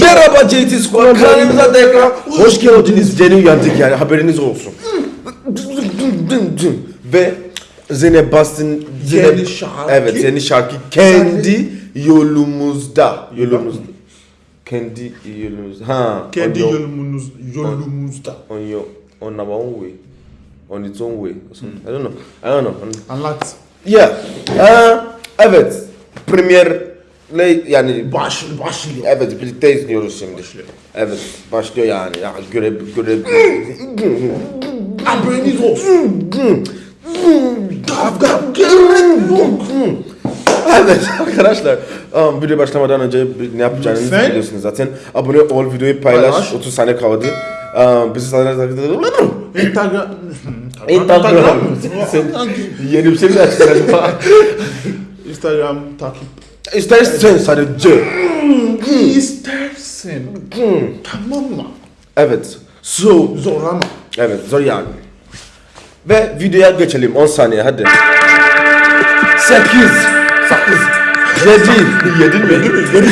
Merhaba JT Squad kanalımıza tekrar hoş geldiniz. Yeni uyandık yani haberiniz olsun. Ve Zeynep Bastın Zeynep, Yeni şarkı. Evet yeni şarkı kendi yolumuzda. Yolumuzda. Kendi yolumuzda. Ha. Kendi yolumuz, yolumuzda. on your on our own way. On its own way. I don't know. I don't know. Anlat. Yeah. Ha, evet. Premierle yani Baş, başlıyor. Evet birlikte izliyoruz şimdi. Evet başlıyor yani. Ya göre göre Haberiniz olsun. Kavga Evet arkadaşlar um, video başlamadan önce ne yapacağınızı Lütfen. biliyorsunuz zaten. Abone ol, videoyu paylaş. Paylaş. 30 saniye kaldı. Um, bizi sana Instagram. Instagram. Sen yeni bir şey mi açtın? Instagram takip. İstersen sadece. İstersen. Tamam mı? Evet. So, Zorlama. evet zor yani. Ve videoya geçelim 10 saniye hadi. 8 8 7 7 mi? 7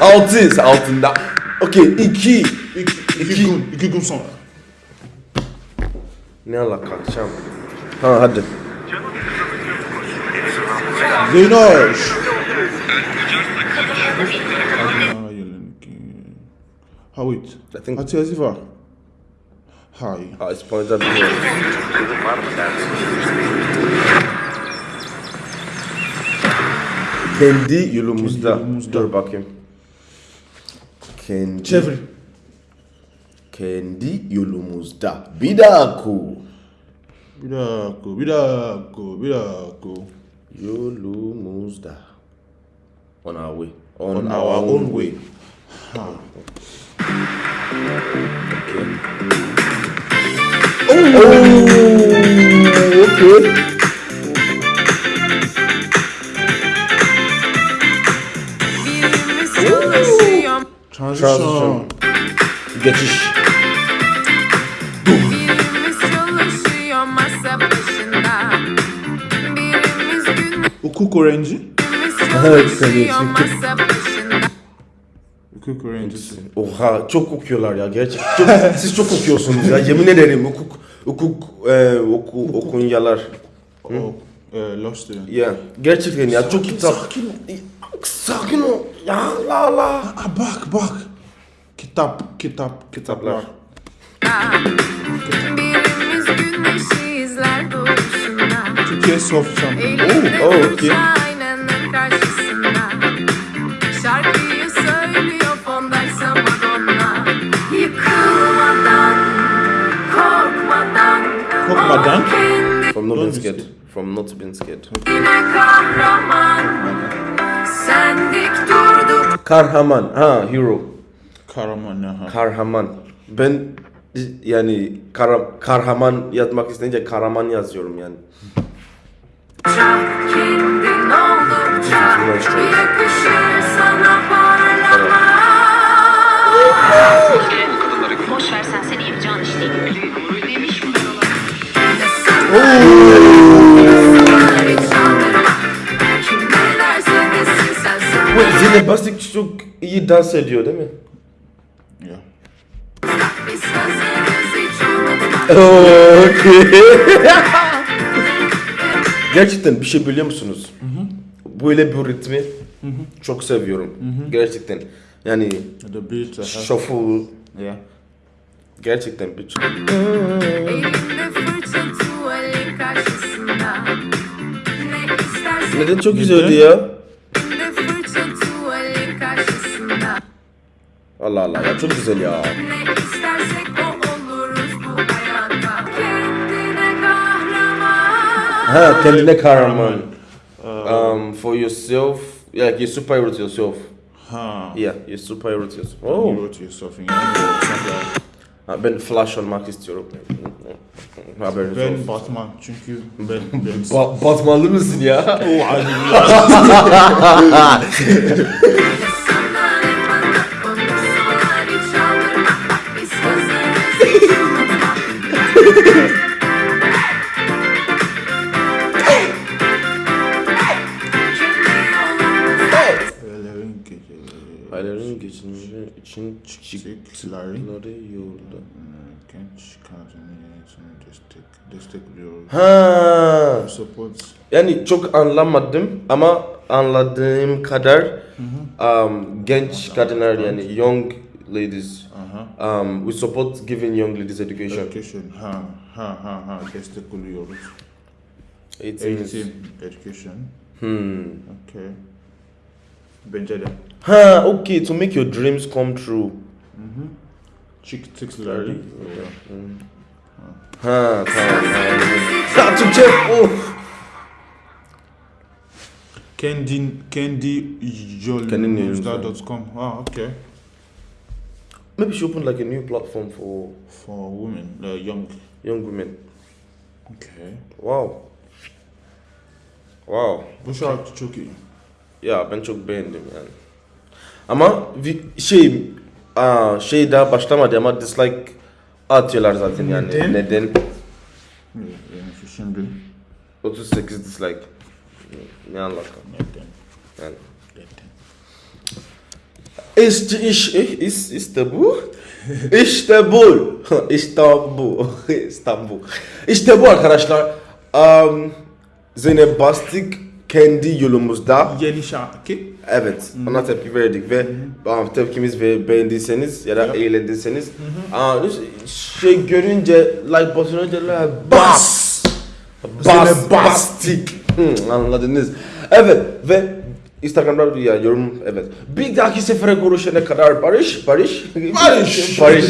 6 altında. Okey 2 İki, iki, gün, iki gün sonra. Ne alaka akşam? Ha hadi. Zeynoş. Ha wait. I think- Hat yazı var. Hay. Ha bilmiyorum. Kendi yolumuzda. Kendi yolumuzda. Dur bakayım. Kendi Çevir. kendi yolumuzda. Bir dakika. Bir dakika, bir dakika, bir dakika. Yolumuzda. On our way. On, On our own way. Ha. Oh, okay. Birimiz çalışıyor, Transition. Transition. Geçiş. birimiz çalışıyor masa başında. Birimiz günümüz Hukuk öğrenci. Evet, başında. Hukuk öğrencisi. Oha çok okuyorlar ya gerçekten. Çok, siz çok okuyorsunuz ya yemin ederim hukuk hukuk e, oku, okunyalar. O, e, Lost yani. Ya gerçekten ya çok kitap. sakin ol. Sakin ol. Ya la la. Aa, bak bak. Kitap, kitap, kitaplar. Birimiz güneşi izler doğuşunda. Türkiye Soft Champion. Elinde oh, okey. aynanın karşısında. Şarkıyı söylüyor fondaysa Madonna. Yıkılmadan, korkmadan, Korkmadan. o kendine From not being scared. From not being scared. kahraman. Durduk Kahraman. Ha hero. Karaman aha. Kahraman. Ben yani kara, kahraman yazmak isteyince kahraman yazıyorum yani. Bu Zeynep Bastık çok iyi dans ediyor değil mi? Unutma. Okay. Gerçekten bir şey biliyor musunuz? Böyle bir ritmi çok seviyorum. Gerçekten. Yani The beat. aha. shuffle Ya. gerçekten bir çok. Neden çok güzeldi ya? Allah Allah ya çok güzel ya. Ne istersek o oluruz bu hayatta. Kendine kahraman. Ha kendine kahraman. Um, for yourself, yeah, you're superhero to yourself. Ha. Yeah, you're superhero to yourself. You Oh. wrote yourself in something. Ben Flash olmak istiyorum. Haberiniz Ben olsun. Batman çünkü ben ben Ba Batmanlı mısın ya? O Hayallerin geçince. için çıktıkları yolda. genç kadınların destek, destekliyoruz. Ha. Support Yani çok anlamadım ama anladığım kadar um, genç kadınlar yani young ladies aha. um, we support giving young ladies education. education. Ha ha ha ha destekliyoruz. Eğitim. is- Eğitim, education. Hmm. Okay. Bence de. Ha, okay, to make your dreams come true. Çıktıkları yolda. Ha, tamam. anladım. Ya Türkçe, of. Kendin, kendi Kendin yolunuzda.com. Ah, okay. Maybe she opened like a new platform for For women, uh, young. young women. Okay. Wow. Wow. Bu şarkı çok iyi. Ya ben çok beğendim yani. Ama şey aa, şey daha başlamadı ama dislike atıyorlar zaten yani. Neden? Neden? Şimdi 38 dislike. Ne alaka? neden? Yani. Neden? İşte iş, is, işte bu. İşte bu. İstanbul. İstanbul. İşte bu arkadaşlar. Um, Zeynep Bastık kendi yolumuzda. Yeni şarkı. Evet, ona tepki verdik ve um, tepkimiz ve beğendiyseniz ya da eğlendiyseniz aa, şey görünce like butonuna like, bas bas bastik anladınız. Evet ve Instagram'da ya yorum evet. Bir dahaki sefere görüşene kadar barış barış Barış. barış